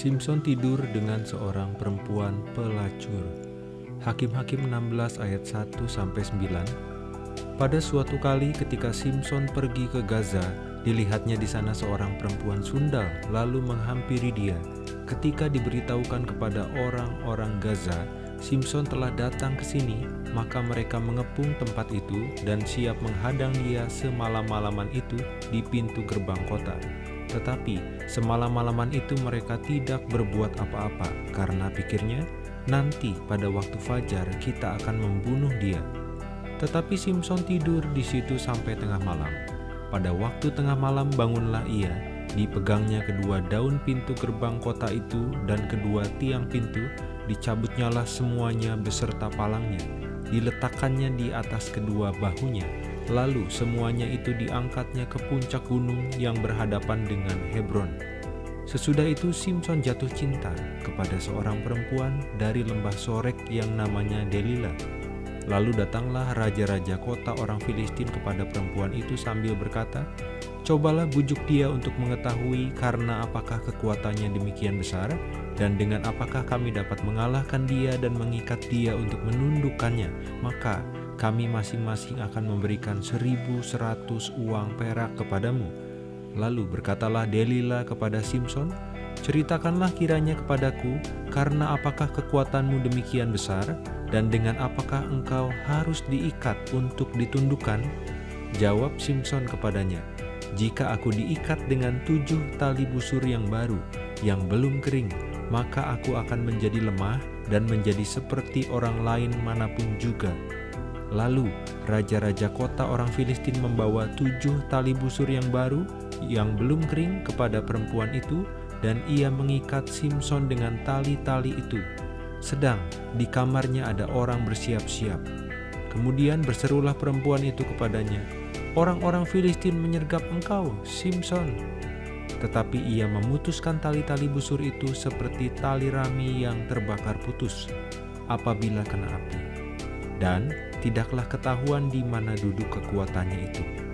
Simpson tidur dengan seorang perempuan pelacur. Hakim-Hakim 16 ayat 1 sampai 9. Pada suatu kali ketika Simpson pergi ke Gaza, dilihatnya di sana seorang perempuan sundal lalu menghampiri dia. Ketika diberitahukan kepada orang-orang Gaza, Simpson telah datang ke sini, maka mereka mengepung tempat itu dan siap menghadang dia semalam-malaman itu di pintu gerbang kota. Tetapi semalam-malaman itu mereka tidak berbuat apa-apa karena pikirnya nanti pada waktu fajar kita akan membunuh dia. Tetapi Simpson tidur di situ sampai tengah malam. Pada waktu tengah malam bangunlah ia, dipegangnya kedua daun pintu gerbang kota itu dan kedua tiang pintu, dicabutnyalah semuanya beserta palangnya, diletakkannya di atas kedua bahunya, lalu semuanya itu diangkatnya ke puncak gunung yang berhadapan dengan Hebron. Sesudah itu Simpson jatuh cinta kepada seorang perempuan dari lembah Sorek yang namanya Delila. Lalu datanglah raja-raja kota orang Filistin kepada perempuan itu sambil berkata, Cobalah bujuk dia untuk mengetahui karena apakah kekuatannya demikian besar dan dengan apakah kami dapat mengalahkan dia dan mengikat dia untuk menundukkannya. Maka kami masing-masing akan memberikan seribu seratus uang perak kepadamu. Lalu berkatalah Delila kepada Simpson, Ceritakanlah kiranya kepadaku, karena apakah kekuatanmu demikian besar, dan dengan apakah engkau harus diikat untuk ditundukkan? Jawab Simpson kepadanya, jika aku diikat dengan tujuh tali busur yang baru, yang belum kering, maka aku akan menjadi lemah dan menjadi seperti orang lain mana pun juga. Lalu, raja-raja kota orang Filistin membawa tujuh tali busur yang baru, yang belum kering kepada perempuan itu, dan ia mengikat Simpson dengan tali-tali itu. Sedang di kamarnya ada orang bersiap-siap. Kemudian berserulah perempuan itu kepadanya, Orang-orang Filistin menyergap engkau, Simpson. Tetapi ia memutuskan tali-tali busur itu seperti tali rami yang terbakar putus apabila kena api. Dan tidaklah ketahuan di mana duduk kekuatannya itu.